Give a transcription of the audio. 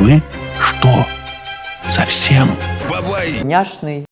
Вы что, совсем? Няшный.